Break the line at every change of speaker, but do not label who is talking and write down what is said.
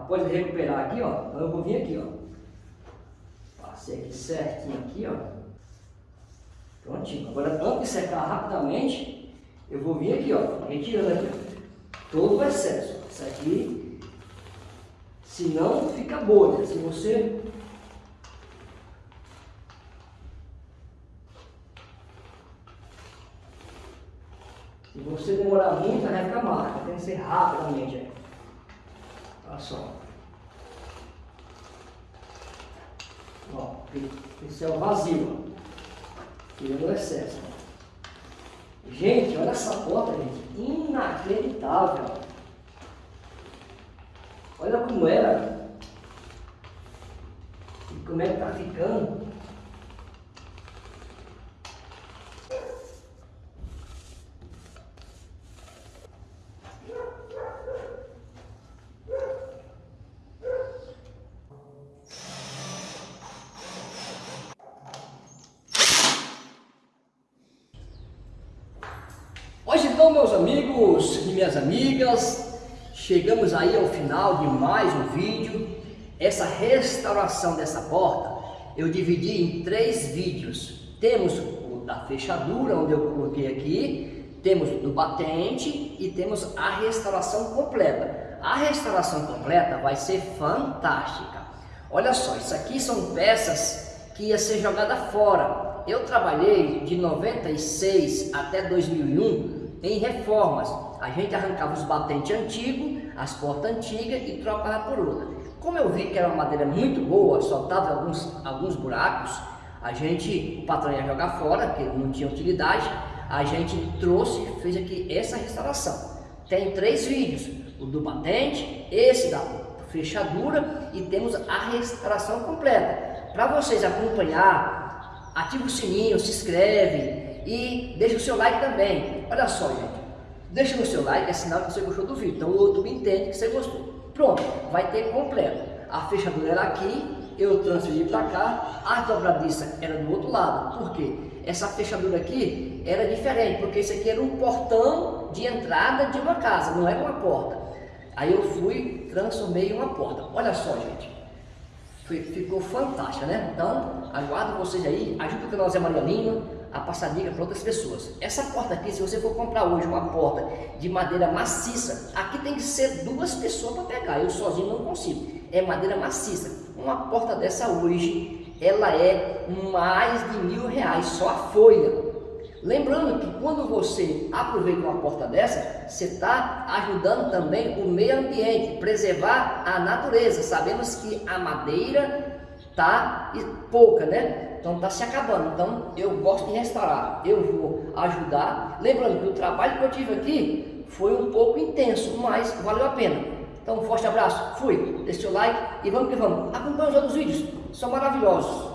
pode recuperar aqui, ó. Então eu vou vir aqui, ó. Passei aqui certinho aqui, ó. Prontinho. Agora, antes de secar rapidamente, eu vou vir aqui, ó, retirando aqui, todo o excesso. Isso aqui, se não, fica bolha. Se você Se você demorar muito, vai ficar marca. Tem que ser rapidamente. Olha só. Ó, pincel vazio. Tirando o excesso. Gente, olha essa porta, gente. Inacreditável. Olha como era. E como é que tá ficando. Então, meus amigos e minhas amigas, chegamos aí ao final de mais um vídeo. Essa restauração dessa porta, eu dividi em três vídeos. Temos o da fechadura, onde eu coloquei aqui, temos do batente e temos a restauração completa. A restauração completa vai ser fantástica. Olha só, isso aqui são peças que ia ser jogada fora. Eu trabalhei de 96 até 2001 em reformas. A gente arrancava os batentes antigos, as portas antigas e trocava por outra. Como eu vi que era uma madeira muito boa, só tava alguns, alguns buracos, a gente, o patrão ia jogar fora, porque não tinha utilidade, a gente trouxe fez aqui essa restauração. Tem três vídeos, o do batente, esse da fechadura e temos a restauração completa. Para vocês acompanhar, ativa o sininho, se inscreve, e deixa o seu like também. Olha só, gente. Deixa o seu like, é sinal que você gostou do vídeo. Então o YouTube entende que você gostou. Pronto, vai ter completo. A fechadura era aqui, eu transferi para cá, a dobradiça era do outro lado. Por quê? Essa fechadura aqui era diferente, porque isso aqui era um portão de entrada de uma casa, não era uma porta. Aí eu fui, transformei em uma porta. Olha só, gente. Ficou fantástica, né? Então, aguardo vocês aí. Ajuda o canal Zé Maria Lima a passar dica para outras pessoas. Essa porta aqui, se você for comprar hoje uma porta de madeira maciça, aqui tem que ser duas pessoas para pegar, eu sozinho não consigo. É madeira maciça. Uma porta dessa hoje, ela é mais de mil reais, só a folha. Lembrando que quando você aproveita uma porta dessa, você está ajudando também o meio ambiente, preservar a natureza. Sabemos que a madeira está pouca, né? Então está se acabando. Então eu gosto de restaurar. Eu vou ajudar. Lembrando que o trabalho que eu tive aqui foi um pouco intenso, mas valeu a pena. Então um forte abraço. Fui. Deixe seu like e vamos que vamos. Acompanhe os outros vídeos. São maravilhosos.